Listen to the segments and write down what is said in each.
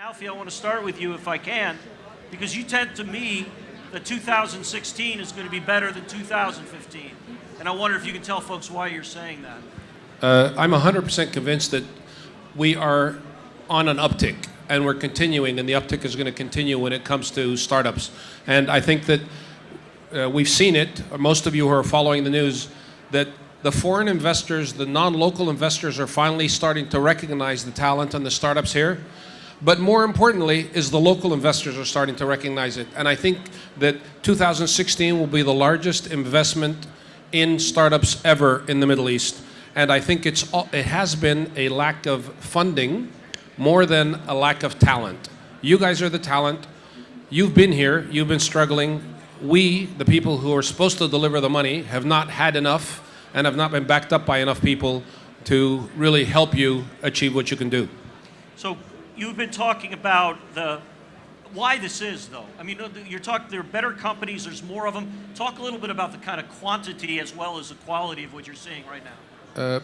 Alfie, I want to start with you if I can, because you tend to me that 2016 is going to be better than 2015. And I wonder if you can tell folks why you're saying that. Uh, I'm 100% convinced that we are on an uptick and we're continuing, and the uptick is going to continue when it comes to startups. And I think that uh, we've seen it, most of you who are following the news, that the foreign investors, the non local investors, are finally starting to recognize the talent and the startups here. But more importantly, is the local investors are starting to recognize it. And I think that 2016 will be the largest investment in startups ever in the Middle East. And I think it's, it has been a lack of funding more than a lack of talent. You guys are the talent. You've been here, you've been struggling. We, the people who are supposed to deliver the money, have not had enough and have not been backed up by enough people to really help you achieve what you can do. So you've been talking about the why this is, though. I mean, you're talking there are better companies, there's more of them. Talk a little bit about the kind of quantity as well as the quality of what you're seeing right now. Uh,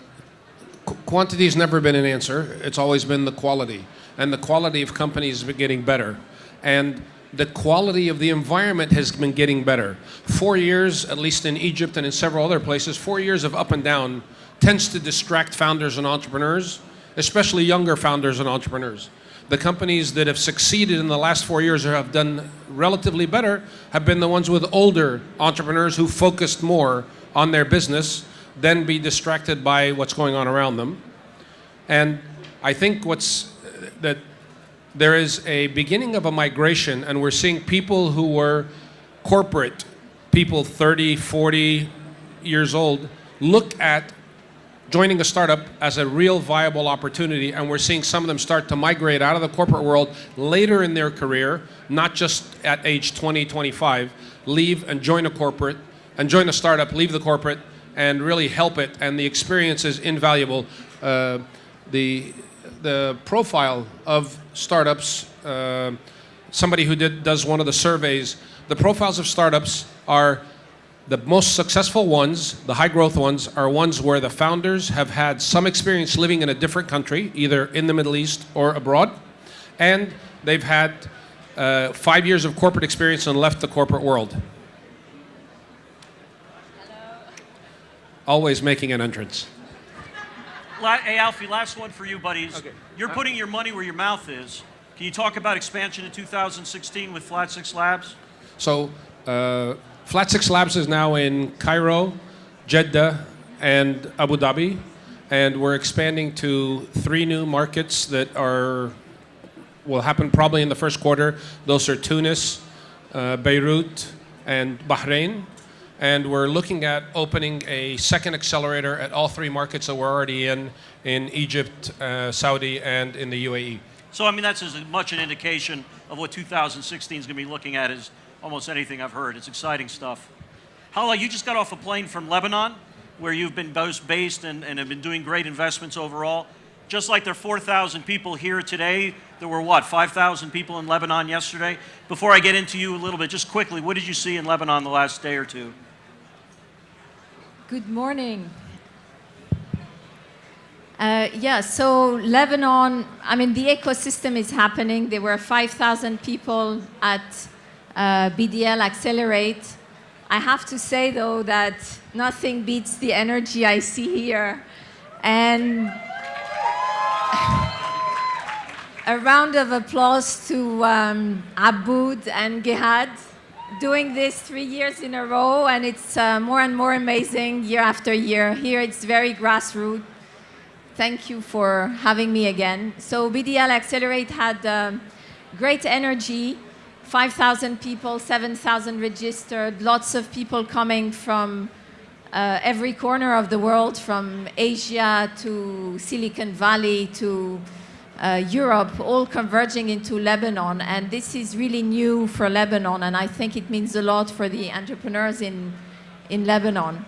qu quantity has never been an answer. It's always been the quality, and the quality of companies has been getting better, and the quality of the environment has been getting better. Four years, at least in Egypt and in several other places, four years of up and down tends to distract founders and entrepreneurs, especially younger founders and entrepreneurs the companies that have succeeded in the last four years or have done relatively better have been the ones with older entrepreneurs who focused more on their business than be distracted by what's going on around them. And I think what's uh, that there is a beginning of a migration and we're seeing people who were corporate, people 30, 40 years old, look at joining a startup as a real viable opportunity, and we're seeing some of them start to migrate out of the corporate world later in their career, not just at age 20, 25, leave and join a corporate, and join a startup, leave the corporate, and really help it, and the experience is invaluable. Uh, the, the profile of startups, uh, somebody who did, does one of the surveys, the profiles of startups are the most successful ones, the high growth ones, are ones where the founders have had some experience living in a different country, either in the Middle East or abroad, and they've had uh, five years of corporate experience and left the corporate world. Hello. Always making an entrance. Hey, Alfie, last one for you, buddies. Okay. You're Uh, putting your money where your mouth is. Can you talk about expansion in 2016 with Flat Six Labs? So, uh, Flat Six Labs is now in Cairo, Jeddah, and Abu Dhabi, and we're expanding to three new markets that are will happen probably in the first quarter. Those are Tunis, uh, Beirut, and Bahrain. And we're looking at opening a second accelerator at all three markets that we're already in, in Egypt, uh, Saudi, and in the UAE. So, I mean, that's as much an indication of what 2016 is going to be looking at as almost anything I've heard. It's exciting stuff. Hala, you just got off a plane from Lebanon, where you've been based and, and have been doing great investments overall. Just like there are 4,000 people here today, there were what, 5,000 people in Lebanon yesterday? Before I get into you a little bit, just quickly, what did you see in Lebanon the last day or two? Good morning. Uh, yeah, so Lebanon, I mean, the ecosystem is happening. There were 5,000 people at uh, BDL Accelerate. I have to say, though, that nothing beats the energy I see here. And a round of applause to um, Aboud and Gehad doing this three years in a row, and it's uh, more and more amazing year after year. Here it's very grassroots. Thank you for having me again. So BDL Accelerate had um, great energy, 5,000 people, 7,000 registered, lots of people coming from uh, every corner of the world, from Asia to Silicon Valley to uh, Europe, all converging into Lebanon. And this is really new for Lebanon, and I think it means a lot for the entrepreneurs in, in Lebanon.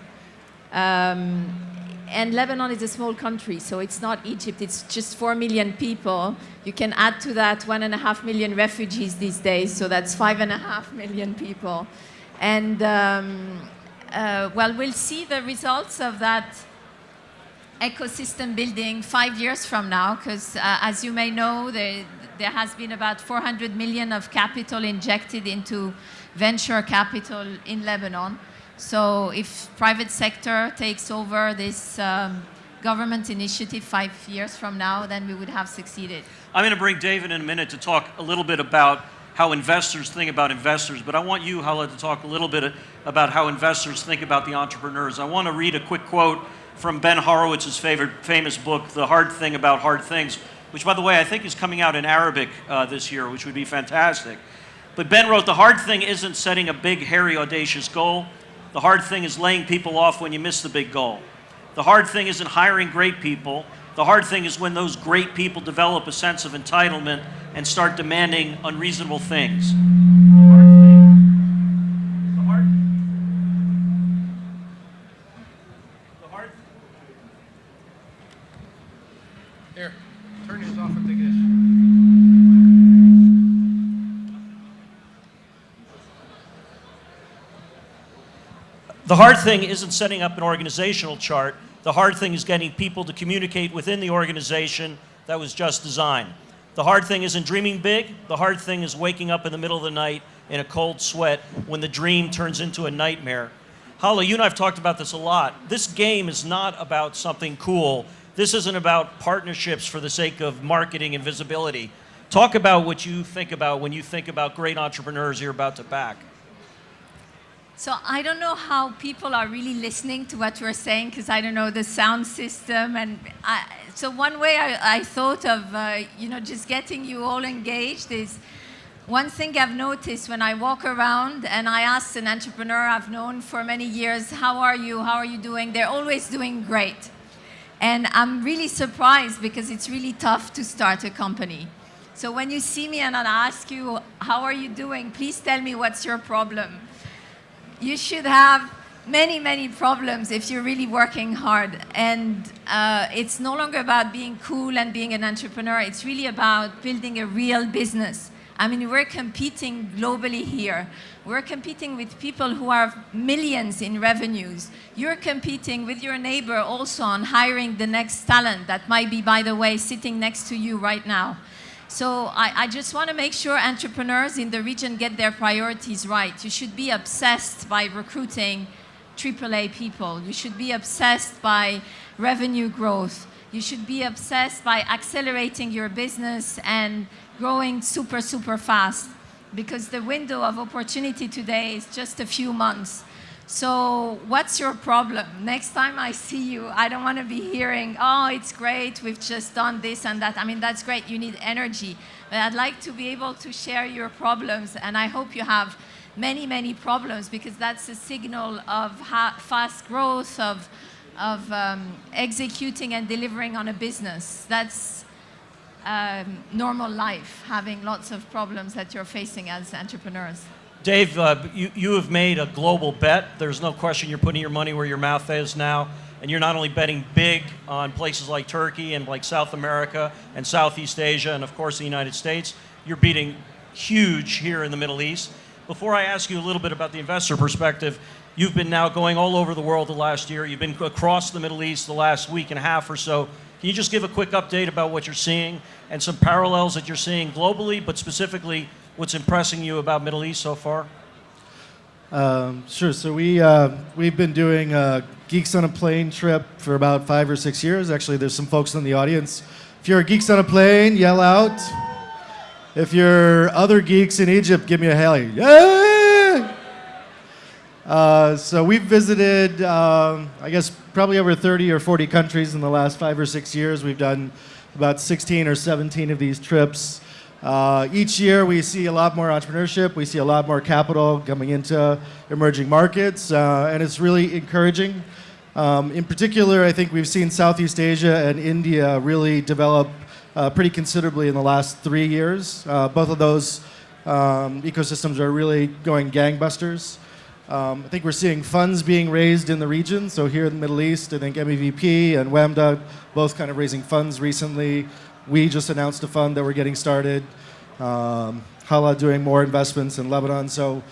Um, and Lebanon is a small country, so it's not Egypt, it's just 4 million people. You can add to that one and a half million refugees these days, so that's five and a half million people. And um, uh, well, we'll see the results of that ecosystem building five years from now, because uh, as you may know, the, there has been about 400 million of capital injected into venture capital in Lebanon. So if private sector takes over this um, government initiative five years from now, then we would have succeeded. I'm going to bring David in a minute to talk a little bit about how investors think about investors, but I want you, Hala, to talk a little bit about how investors think about the entrepreneurs. I want to read a quick quote from Ben Horowitz's favorite, famous book, The Hard Thing About Hard Things, which, by the way, I think is coming out in Arabic uh, this year, which would be fantastic. But Ben wrote, The hard thing isn't setting a big, hairy, audacious goal. The hard thing is laying people off when you miss the big goal. The hard thing isn't hiring great people. The hard thing is when those great people develop a sense of entitlement and start demanding unreasonable things. The hard thing isn't setting up an organizational chart. The hard thing is getting people to communicate within the organization that was just designed. The hard thing isn't dreaming big. The hard thing is waking up in the middle of the night in a cold sweat when the dream turns into a nightmare. Hala, you and I have talked about this a lot. This game is not about something cool. This isn't about partnerships for the sake of marketing and visibility. Talk about what you think about when you think about great entrepreneurs you're about to back. So I don't know how people are really listening to what we're saying because I don't know the sound system. And I, so one way I, I thought of, uh, you know, just getting you all engaged is one thing I've noticed when I walk around and I ask an entrepreneur I've known for many years, how are you? How are you doing? They're always doing great. And I'm really surprised because it's really tough to start a company. So when you see me and I ask you, how are you doing? Please tell me what's your problem you should have many, many problems if you're really working hard. And uh, it's no longer about being cool and being an entrepreneur. It's really about building a real business. I mean, we're competing globally here. We're competing with people who have millions in revenues. You're competing with your neighbor also on hiring the next talent that might be, by the way, sitting next to you right now. So I, I, just want to make sure entrepreneurs in the region get their priorities right. You should be obsessed by recruiting AAA people. You should be obsessed by revenue growth. You should be obsessed by accelerating your business and growing super, super fast because the window of opportunity today is just a few months. So what's your problem? Next time I see you, I don't want to be hearing, oh, it's great, we've just done this and that. I mean, that's great, you need energy. But I'd like to be able to share your problems, and I hope you have many, many problems because that's a signal of fast growth, of, of um, executing and delivering on a business. That's um, normal life, having lots of problems that you're facing as entrepreneurs. Dave, uh, you, you have made a global bet. There's no question you're putting your money where your mouth is now. And you're not only betting big on places like Turkey and like South America and Southeast Asia and, of course, the United States, you're beating huge here in the Middle East. Before I ask you a little bit about the investor perspective, you've been now going all over the world the last year. You've been across the Middle East the last week and a half or so. Can you just give a quick update about what you're seeing and some parallels that you're seeing globally, but specifically what's impressing you about Middle East so far? Um, sure. So we uh, we've been doing Geeks on a Plane trip for about five or six years. Actually, there's some folks in the audience. If you're Geeks on a Plane, yell out. If you're other geeks in Egypt, give me a hail. Uh, so we've visited, um, I guess, probably over 30 or 40 countries in the last five or six years. We've done about 16 or 17 of these trips. Uh, each year we see a lot more entrepreneurship, we see a lot more capital coming into emerging markets, uh, and it's really encouraging. Um, in particular, I think we've seen Southeast Asia and India really develop uh, pretty considerably in the last three years. Uh, both of those um, ecosystems are really going gangbusters. Um, I think we're seeing funds being raised in the region. So here in the Middle East, I think MEVP and WAMDA both kind of raising funds recently. We just announced a fund that we're getting started. Um, Hala doing more investments in Lebanon. So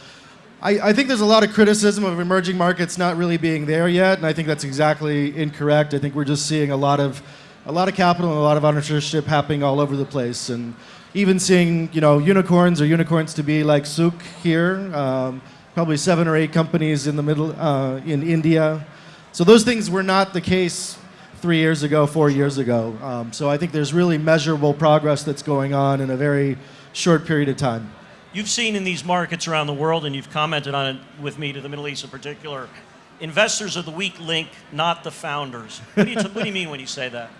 I, I, think there's a lot of criticism of emerging markets not really being there yet, and I think that's exactly incorrect. I think we're just seeing a lot of, a lot of capital and a lot of entrepreneurship happening all over the place. And even seeing you know unicorns or unicorns to be like Souq here. Um, probably seven or eight companies in the middle uh, in India. So those things were not the case three years ago, four years ago. Um, so I think there's really measurable progress that's going on in a very short period of time. You've seen in these markets around the world, and you've commented on it with me to the Middle East in particular, investors are the weak link, not the founders. What do you, what do you mean when you say that?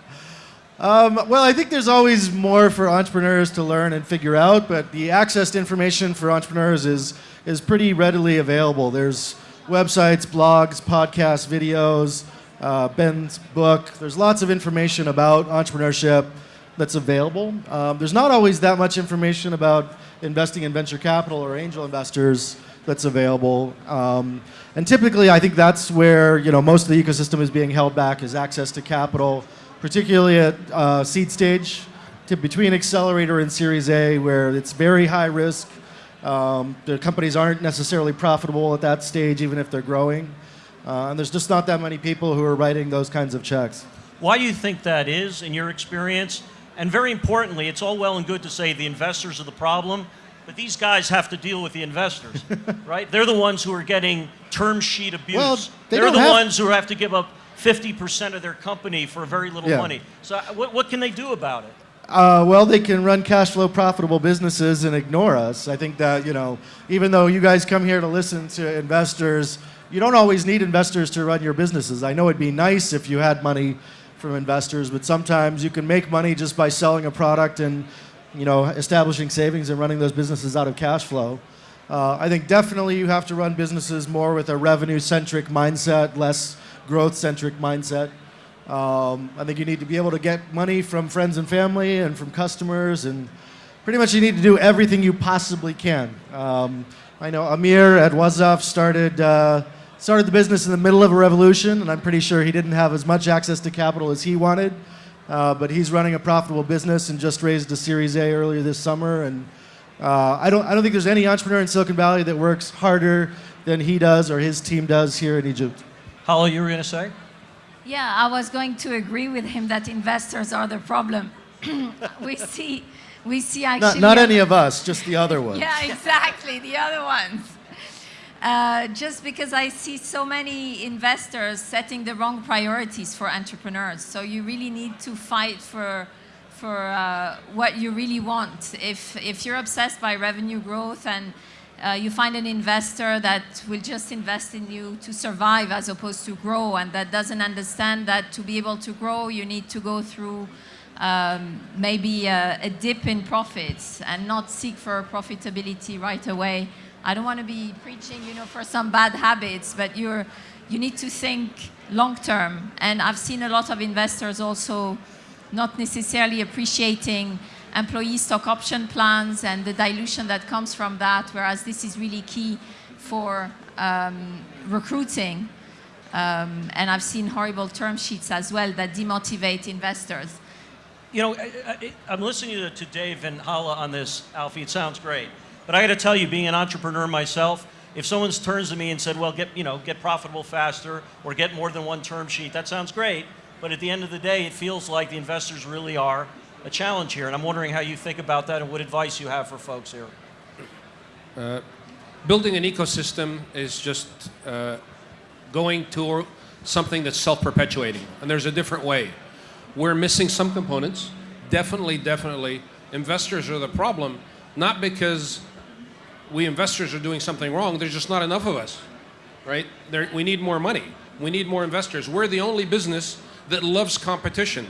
Um, well, I think there's always more for entrepreneurs to learn and figure out, but the access to information for entrepreneurs is, is pretty readily available. There's websites, blogs, podcasts, videos, uh, Ben's book. There's lots of information about entrepreneurship that's available. Um, there's not always that much information about investing in venture capital or angel investors that's available. Um, and typically, I think that's where you know most of the ecosystem is being held back is access to capital particularly at uh, seed stage, to between accelerator and Series A, where it's very high risk. Um, the companies aren't necessarily profitable at that stage, even if they're growing. Uh, and there's just not that many people who are writing those kinds of checks. Why do you think that is, in your experience? And very importantly, it's all well and good to say the investors are the problem, but these guys have to deal with the investors, right? They're the ones who are getting term sheet abuse. Well, they They're the ones who have to give up 50% of their company for very little Yeah. money. So, uh, what, what can they do about it? Uh, well, they can run cash flow profitable businesses and ignore us. I think that, you know, even though you guys come here to listen to investors, you don't always need investors to run your businesses. I know it'd be nice if you had money from investors, but sometimes you can make money just by selling a product and, you know, establishing savings and running those businesses out of cash flow. Uh, I think definitely you have to run businesses more with a revenue centric mindset, less growth centric mindset. Um, I think you need to be able to get money from friends and family and from customers, and pretty much you need to do everything you possibly can. Um, I know Amir at Wuzzuf started uh, started the business in the middle of a revolution, and I'm pretty sure he didn't have as much access to capital as he wanted. Uh, but he's running a profitable business and just raised a Series A earlier this summer. And uh, I don't I don't think there's any entrepreneur in Silicon Valley that works harder than he does or his team does here in Egypt. Hala, you were going to say? Yeah, I was going to agree with him that investors are the problem. we see, we see Not, actually. not a- any of us, just the other ones. Yeah, exactly, the other ones. Uh, just because I see so many investors setting the wrong priorities for entrepreneurs. So you really need to fight for, for uh, what you really want. If, if you're obsessed by revenue growth and uh, you find an investor that will just invest in you to survive as opposed to grow and that doesn't understand that to be able to grow, you need to go through um, maybe a, a dip in profits and not seek for profitability right away. I don't want to be preaching, you know, for some bad habits, but you're, you need to think long term. And I've seen a lot of investors also not necessarily appreciating employee stock option plans and the dilution that comes from that, whereas this is really key for um, recruiting. Um, and I've seen horrible term sheets as well that demotivate investors. You know, I, I'm listening to, to Dave and Hala on this, Alfie. It sounds great, but I got to tell you, being an entrepreneur myself, if someone turns to me and said, "Well, get you know, get profitable faster, or get more than one term sheet," that sounds great. But at the end of the day, it feels like the investors really are a challenge here, and I'm wondering how you think about that and what advice you have for folks here. building an ecosystem is just uh, going to something that's self-perpetuating, and there's a different way. We're missing some components. Definitely, definitely, investors are the problem, not because we investors are doing something wrong. There's just not enough of us, right? There, we need more money. We need more investors. We're the only business that loves competition.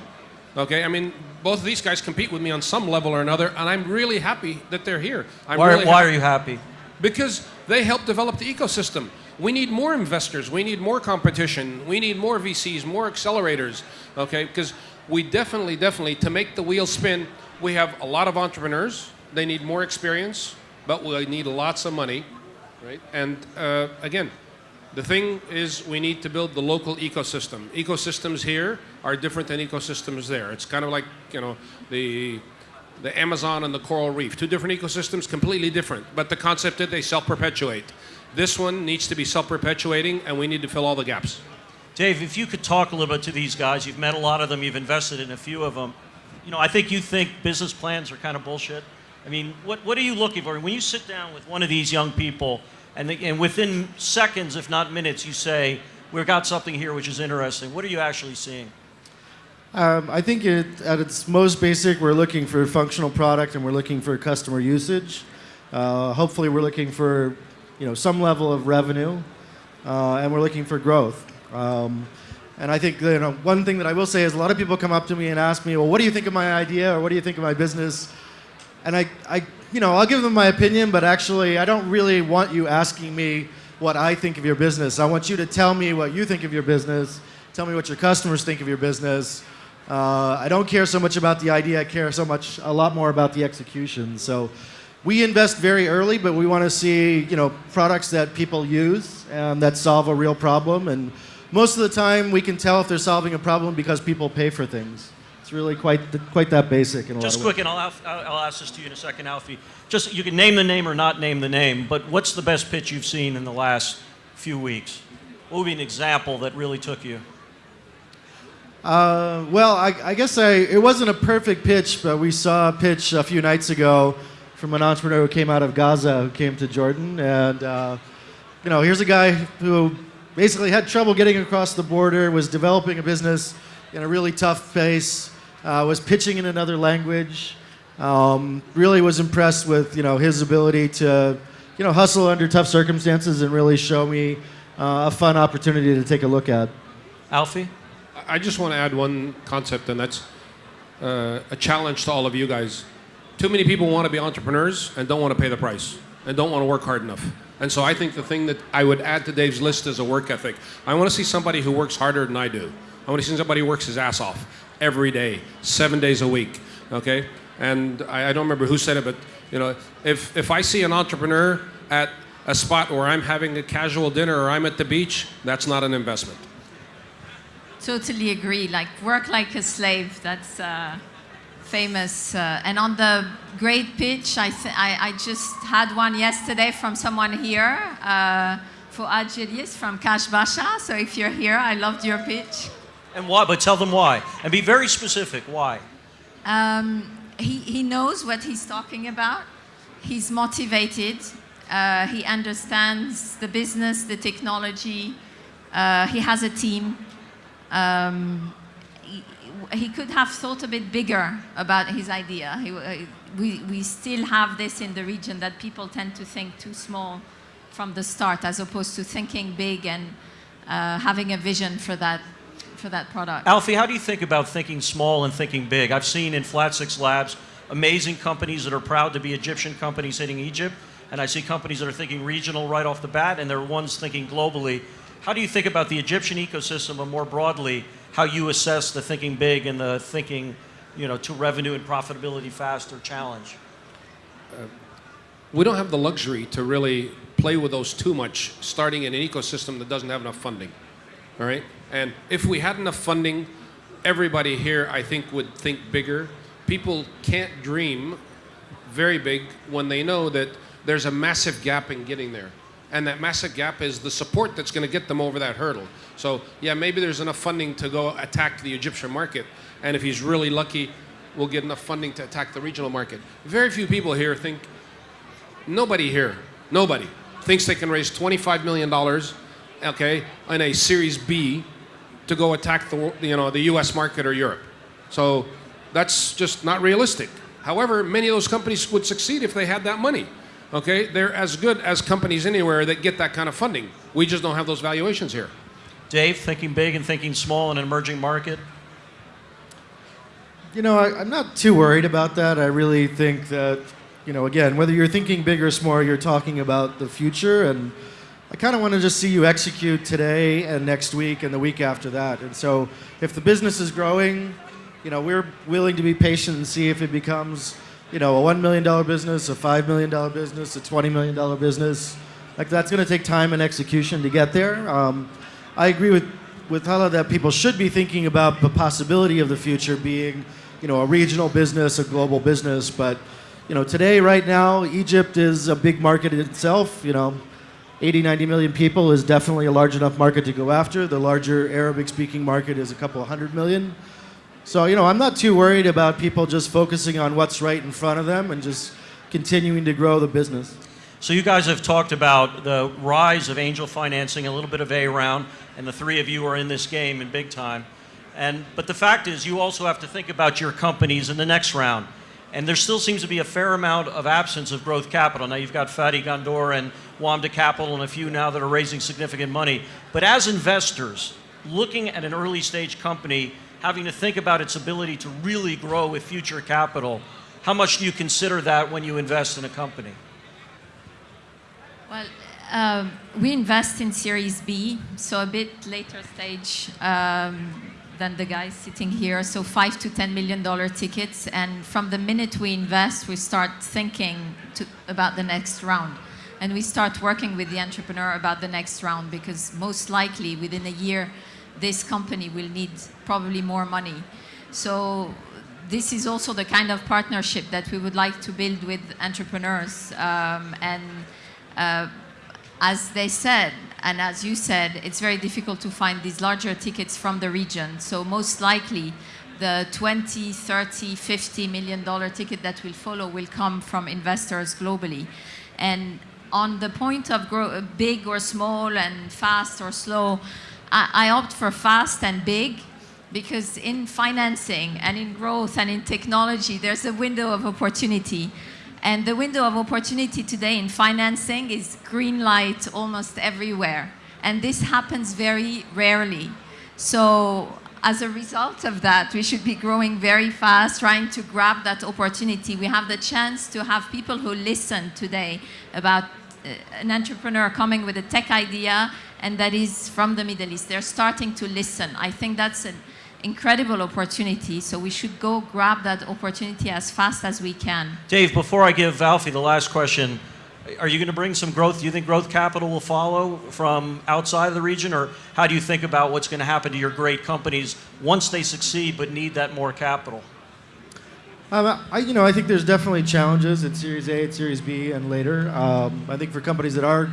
Okay, I mean, both of these guys compete with me on some level or another, and I'm really happy that they're here. I'm Why, really why are you happy? because they help develop the ecosystem. We need more investors. We need more competition. We need more VCs, more accelerators. Okay, because we definitely, definitely, to make the wheel spin, we have a lot of entrepreneurs. They need more experience, but we need lots of money, right? And uh, again, the thing is, we need to build the local ecosystem. Ecosystems here are different than ecosystems there. It's kind of like you know the the Amazon and the coral reef. Two different ecosystems, completely different. But the concept that they self-perpetuate. This one needs to be self-perpetuating, and we need to fill all the gaps. Dave, if you could talk a little bit to these guys, you've met a lot of them, you've invested in a few of them. You know, I think you think business plans are kind of bullshit. I mean, what, what are you looking for? When you sit down with one of these young people, and, they, and within seconds, if not minutes, you say, We've got something here which is interesting, what are you actually seeing? Um, I think it, at its most basic, we're looking for a functional product and we're looking for customer usage. Uh, hopefully, we're looking for you know some level of revenue, uh, and we're looking for growth. Um, and I think you know one thing that I will say is a lot of people come up to me and ask me, well, what do you think of my idea or what do you think of my business? And I, I you know, I'll give them my opinion, but actually, I don't really want you asking me what I think of your business. I want you to tell me what you think of your business. Tell me what your customers think of your business. Uh, I don't care so much about the idea. I care so much, a lot more about the execution. So, we invest very early, but we want to see, you know, products that people use and that solve a real problem. And most of the time, we can tell if they're solving a problem because people pay for things. It's really quite quite that basic in a Just quick, and I'll, I'll I'll ask this to you in a second, Alfie. Just, you can name the name or not name the name, but what's the best pitch you've seen in the last few weeks? What would be an example that really took you? Uh, well, I, I guess I, it wasn't a perfect pitch, but we saw a pitch a few nights ago from an entrepreneur who came out of Gaza who came to Jordan. And, uh, you know, here's a guy who basically had trouble getting across the border, was developing a business in a really tough place, uh, was pitching in another language. Um, really was impressed with, you know, his ability to, you know, hustle under tough circumstances and really show me uh, a fun opportunity to take a look at. Alfie? I just want to add one concept, and that's uh, a challenge to all of you guys. Too many people want to be entrepreneurs and don't want to pay the price and don't want to work hard enough. And so I think the thing that I would add to Dave's list is a work ethic. I want to see somebody who works harder than I do. I want to see somebody who works his ass off every day, seven days a week. Okay? And I, I don't remember who said it, but you know, if if I see an entrepreneur at a spot where I'm having a casual dinner or I'm at the beach, that's not an investment. Totally agree. Like work like a slave. That's uh, famous. Uh, and on the great pitch, I, th- I I just had one yesterday from someone here. Uh, for Julius from Cash Basha. So if you're here, I loved your pitch. And why? But tell them why. And be very specific. Why? Um, he, he knows what he's talking about. He's motivated. Uh, he understands the business, the technology. Uh, he has a team. Um, he, could have thought a bit bigger about his idea. He, uh, we, we still have this in the region that people tend to think too small from the start as opposed to thinking big and uh, having a vision for that, for that product. Alfie, how do you think about thinking small and thinking big? I've seen in Flat Six Labs amazing companies that are proud to be Egyptian companies hitting Egypt, and I see companies that are thinking regional right off the bat, and there are ones thinking globally. How do you think about the Egyptian ecosystem, and more broadly, how you assess the thinking big and the thinking, you know, to revenue and profitability faster challenge? we don't have the luxury to really play with those too much starting in an ecosystem that doesn't have enough funding all right? And if we had enough funding everybody here i think would think bigger. People can't dream very big when they know that there's a massive gap in getting there and that massive gap is the support that's going to get them over that hurdle so yeah maybe there's enough funding to go attack the egyptian market and if he's really lucky we'll get enough funding to attack the regional market very few people here think Nobody here, nobody, thinks they can raise $25 million, okay, in a Series B to go attack the, you know, the US market or Europe. So that's just not realistic. However, many of those companies would succeed if they had that money. Okay, they're as good as companies anywhere that get that kind of funding. We just don't have those valuations here. Dave, thinking big and thinking small in an emerging market? You know, I, I'm not too worried about that. I really think that, you know, again, whether you're thinking big or small, you're talking about the future. And I kind of want to just see you execute today and next week and the week after that. And so if the business is growing, you know, we're willing to be patient and see if it becomes, you know, a $1 million business, a $5 million business, a $20 million business. Like, that's going to take time and execution to get there. Um, I agree with, with Hala that people should be thinking about the possibility of the future being, you know, a regional business, a global business. But, you know, today, right now, Egypt is a big market itself. You know, 80, 90 million people is definitely a large enough market to go after. The larger Arabic speaking market is a couple of hundred million. So, you know, I'm not too worried about people just focusing on what's right in front of them and just continuing to grow the business. So you guys have talked about the rise of angel financing, a little bit of A round, and the three of you are in this game in big time. And but the fact is, you also have to think about your companies in the next round. And there still seems to be a fair amount of absence of growth capital. Now you've got Fatty Gondor and Wamda Capital and a few now that are raising significant money. But as investors, looking at an early stage company, having to think about its ability to really grow with future capital, how much do you consider that when you invest in a company? Well, um, we invest in Series B, so a bit later stage um, than the guys sitting here. So five to ten million dollar tickets, and from the minute we invest, we start thinking to, about the next round, and we start working with the entrepreneur about the next round because most likely within a year, this company will need probably more money. So this is also the kind of partnership that we would like to build with entrepreneurs um, and uh, as they said, and as you said, it's very difficult to find these larger tickets from the region. So most likely, the 20, 30, 50 million dollar ticket that will follow will come from investors globally. And on the point of big or small and fast or slow, I, I opt for fast and big because in financing and in growth and in technology, there's a window of opportunity. And the window of opportunity today in financing is green light almost everywhere. And this happens very rarely. So as a result of that, we should be growing very fast, trying to grab that opportunity. We have the chance to have people who listen today about Uh, an entrepreneur coming with a tech idea and that is from the Middle East. They're starting to listen. I think that's an incredible opportunity, so we should go grab that opportunity as fast as we can. Dave, before I give Alfie the last question, are you going to bring some growth? Do you think growth capital will follow from outside of the region, or how do you think about what's going to happen to your great companies once they succeed but need that more capital? Um, I, you know, I think there's definitely challenges at Series A, at Series B, and later. Um, I think for companies that are,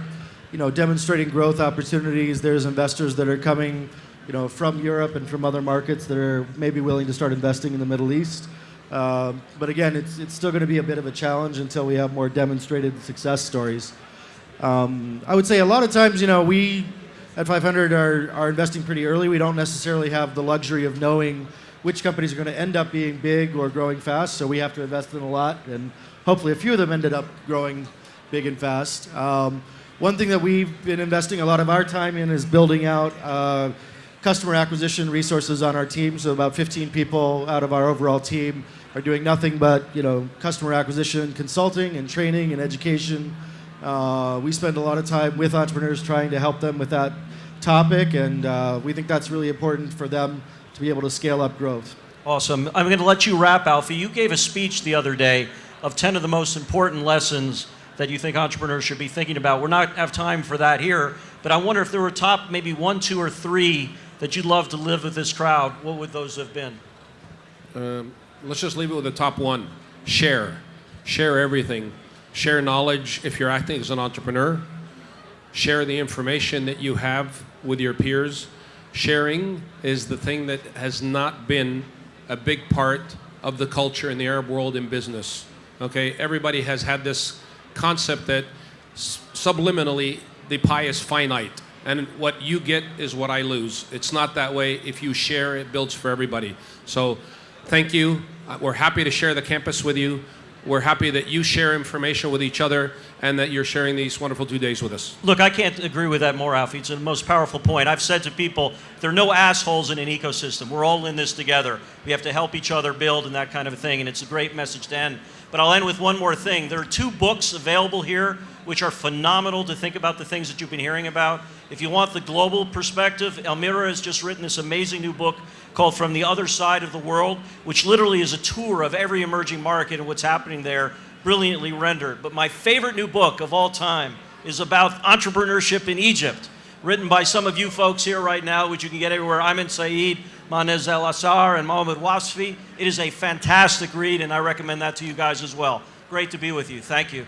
you know, demonstrating growth opportunities, there's investors that are coming, you know, from Europe and from other markets that are maybe willing to start investing in the Middle East. Um, but again, it's, it's still going to be a bit of a challenge until we have more demonstrated success stories. Um, I would say a lot of times, you know, we at 500 are, are investing pretty early. We don't necessarily have the luxury of knowing which companies are going to end up being big or growing fast, so we have to invest in a lot, and hopefully a few of them ended up growing big and fast. Um, one thing that we've been investing a lot of our time in is building out uh, customer acquisition resources on our team. So about 15 people out of our overall team are doing nothing but you know customer acquisition, consulting, and training and education. Uh, we spend a lot of time with entrepreneurs trying to help them with that topic, and uh, we think that's really important for them to be able to scale up growth. Awesome. I'm going to let you wrap, Alfie. You gave a speech the other day of 10 of the most important lessons that you think entrepreneurs should be thinking about. We're not have time for that here, but I wonder if there were top maybe one, two, or three that you'd love to live with this crowd. What would those have been? Um, let's just leave it with the top one share. Share everything. Share knowledge if you're acting as an entrepreneur. Share the information that you have with your peers. Sharing is the thing that has not been a big part of the culture in the Arab world in business. Okay, everybody has had this concept that subliminally the pie is finite and what you get is what I lose. It's not that way. If you share, it builds for everybody. So, thank you. Uh, We're happy to share the campus with you. We're happy that you share information with each other and that you're sharing these wonderful two days with us. Look, I can't agree with that more, Alfie. It's the most powerful point. I've said to people, there are no assholes in an ecosystem. We're all in this together. We have to help each other build and that kind of a thing, and it's a great message to end. But I'll end with one more thing. There are two books available here which are phenomenal to think about the things that you've been hearing about. If you want the global perspective, Elmira has just written this amazing new book called From the Other Side of the World, which literally is a tour of every emerging market and what's happening there, brilliantly rendered. But my favorite new book of all time is about entrepreneurship in Egypt, written by some of you folks here right now, which you can get everywhere. I'm in Saeed, Manez El Assar, and Mohamed Wasfi. It is a fantastic read, and I recommend that to you guys as well. Great to be with you. Thank you.